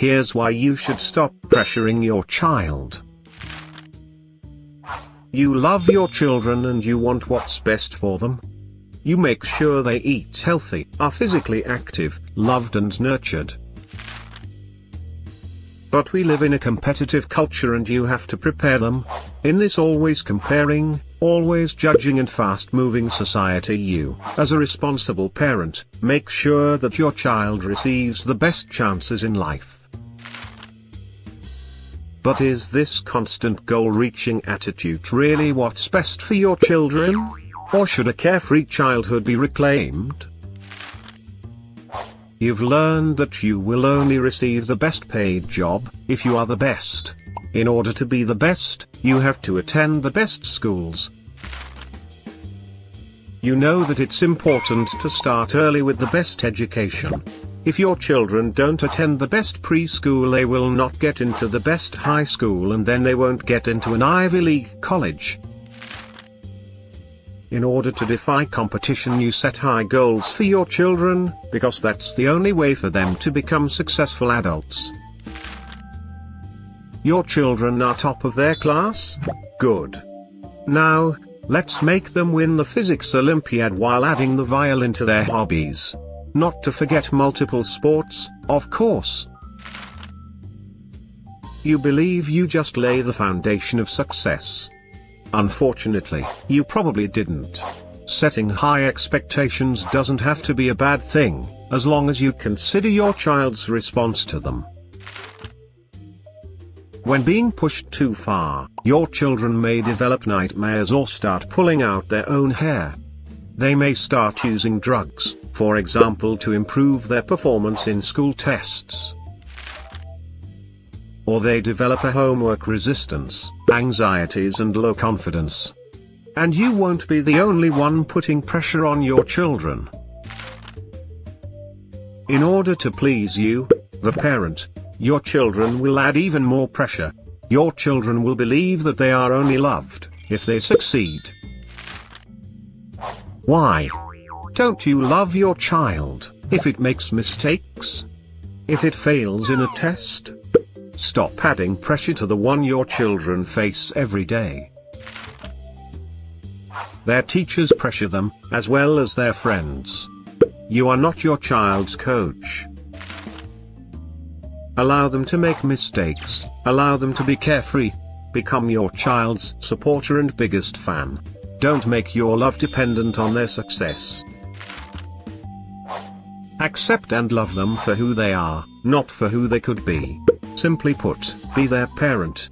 Here's why you should stop pressuring your child. You love your children and you want what's best for them. You make sure they eat healthy, are physically active, loved and nurtured. But we live in a competitive culture and you have to prepare them. In this always comparing, always judging and fast moving society you, as a responsible parent, make sure that your child receives the best chances in life. But is this constant goal-reaching attitude really what's best for your children? Or should a carefree childhood be reclaimed? You've learned that you will only receive the best paid job, if you are the best. In order to be the best, you have to attend the best schools. You know that it's important to start early with the best education. If your children don't attend the best preschool they will not get into the best high school and then they won't get into an Ivy League college. In order to defy competition you set high goals for your children, because that's the only way for them to become successful adults. Your children are top of their class? Good. Now, let's make them win the physics Olympiad while adding the violin to their hobbies. Not to forget multiple sports, of course. You believe you just lay the foundation of success. Unfortunately, you probably didn't. Setting high expectations doesn't have to be a bad thing, as long as you consider your child's response to them. When being pushed too far, your children may develop nightmares or start pulling out their own hair. They may start using drugs, for example to improve their performance in school tests or they develop a homework resistance, anxieties and low confidence. And you won't be the only one putting pressure on your children. In order to please you, the parent, your children will add even more pressure. Your children will believe that they are only loved, if they succeed. Why? Don't you love your child, if it makes mistakes? If it fails in a test? Stop adding pressure to the one your children face every day. Their teachers pressure them, as well as their friends. You are not your child's coach. Allow them to make mistakes, allow them to be carefree. Become your child's supporter and biggest fan. Don't make your love dependent on their success. Accept and love them for who they are, not for who they could be. Simply put, be their parent,